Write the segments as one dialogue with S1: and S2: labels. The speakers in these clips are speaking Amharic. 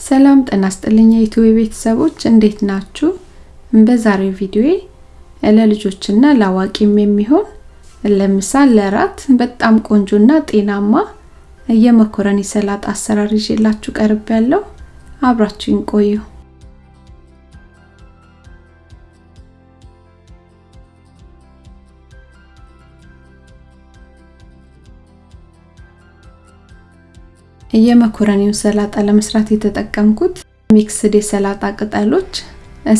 S1: ሰላም ጤና ይስጥልኝ የዩቲዩብ ቤተሰቦች እንዴት ናችሁ? በዛሬው ቪዲዮዬ ለልጆችና ለአዋቂም የሚሆን ለምሳ ለራት በጣም ቆንጆና ጤናማ የመኮረኒ ሰላጣ አሰራር ይዤላችሁ ቀርብ ያለው አብራችሁን ቆዩ። የመኮረኒውን ሰላጣ ለመስራት የተጠቀምኩት mixed የሰላጣ ቅጠሎች።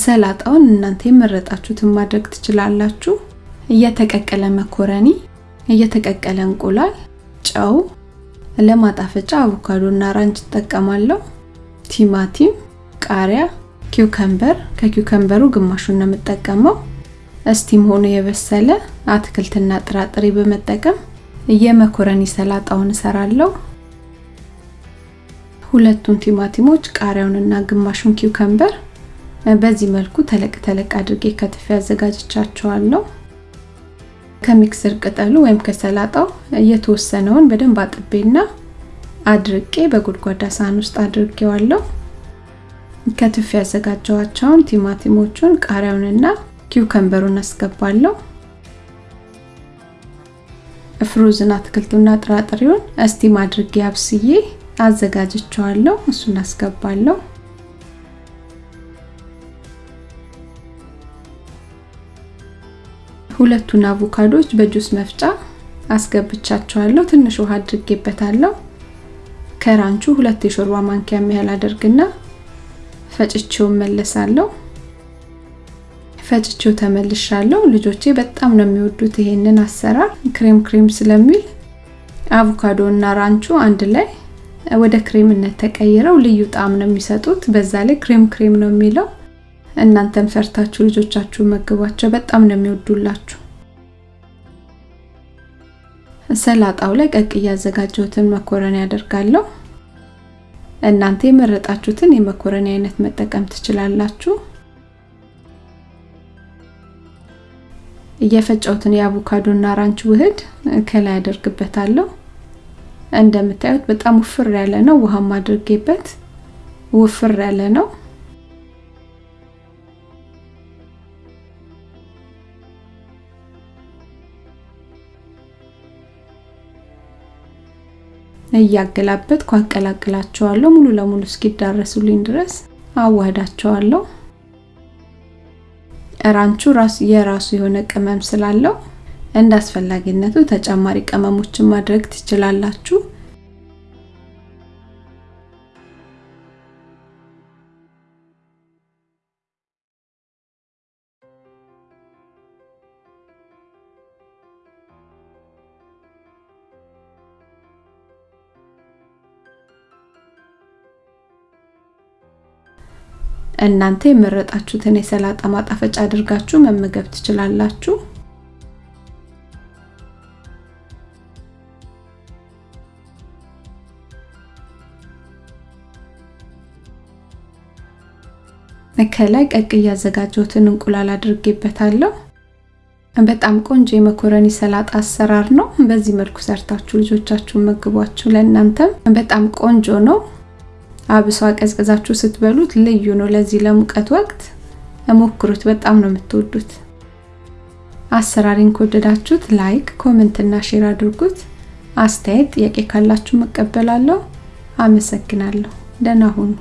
S1: ሰላጣውን እናንተ የመረጣችሁትን ማድረግ ትችላላችሁ። የተቀቀለ መኮረኒ፣ የተቀቀለ እንቁላል፣ ጨው፣ ለማጣፈጫ አቮካዶ እና ranch እጠቀማለሁ። ቲማቲም፣ ቃሪያ፣ cucumber ከ cucumber ኡ ግማሹን ነው የምጠቀመው። steam ሆኖ የበሰለ አትክልትና ጥራጥሬ በመጠቀም የመኮረኒ ሰላጣውን እሰራለሁ። ሁለቱን ቲማቲሞች ቃሪያውንና ግማሹን ኪውከምበር በዚህ መልኩ ተለቅ ተለቅ አድርጌ ከትፌ አዘጋጅቻቸዋለሁ። ከሚክስር ቅጠሉ ወይም ከሰላጣው የተወሰነውን በደንብ አጥቤና አድርቄ በጎድጓዳ ሳህን ውስጥ አድርጌዋለሁ። ከትፌ ያዘጋጀዋቸውን ቲማቲሞቹን ቃሪያውንና ኪውከምበሩን አስገባለሁ። ፍሩዝን አትክልቱና ጥራጥሬውን እስቲም አድርጌ አብስዬ አዘጋጅቸዋለሁ። እሱን አስገባለሁ። ሁለቱን አቮካዶች በጁስ መፍጫ አስገብቻቸዋለሁ። ትንሽ ውሃ አድርጌበታለሁ። ከራንቹ ሁለት የሾርባ ማንኪያ ያህል አደርግና ፈጭቼው እመለሳለሁ። ፈጭቼው ተመልሻለሁ። ልጆቼ በጣም ነው የሚወዱት ይሄንን አሰራር ክሬም ክሬም ስለሚል አቮካዶ እና ranch ኡ አንድ ላይ ወደ ክሬምነት ተቀይረው ልዩ ጣዕም ነው የሚሰጡት። በዛ ላይ ክሬም ክሬም ነው የሚለው። እናንተም ሰርታችሁ ልጆቻችሁ መግቧቸው፣ በጣም ነው የሚወዱላችሁ። ሰላጣው ላይ ቀቅዬ ያዘጋጀሁትን መኮረኒ ያደርጋለሁ። እናንተ የመረጣችሁትን የመኮረኒ አይነት መጠቀም ትችላላችሁ። እየፈጨሁትን የአቮካዶና ራንች ውህድ ከላይ አደርግበታለሁ። እንደምታዩት በጣም ውፍር ያለ ነው። ውሃም አድርጌበት ውፍር ያለ ነው። እያገላበጥኩ አቀላቅላቸዋለሁ። ሙሉ ለሙሉ እስኪዳረሱልኝ ድረስ አዋህዳቸዋለሁ። ራንቹ ራሱ የራሱ የሆነ ቅመም ስላለው እንደ አስፈላጊነቱ ተጨማሪ ቅመሞችን ማድረግ ትችላላችሁ። እናንተ የመረጣችሁትን የሰላጣ ማጣፈጫ አድርጋችሁ መመገብ ትችላላችሁ። ከላይ ቀቅ እያዘጋጀሁትን እንቁላል አድርጌበታለሁ። በጣም ቆንጆ የመኮረኒ ሰላጣ አሰራር ነው። በዚህ መልኩ ሰርታችሁ ልጆቻችሁን መግቧችሁ። ለእናንተም በጣም ቆንጆ ነው። አብሷ ቀዝቅዛችሁ ስትበሉት ልዩ ነው። ለዚህ ለሙቀት ወቅት ሞክሩት። በጣም ነው የምትወዱት። አሰራሬን ከወደዳችሁት like፣ comment እና share አድርጉት። አስተያየት፣ ጥያቄ ካላችሁ እቀበላለሁ። አመሰግናለሁ። ደህና ሁኑ።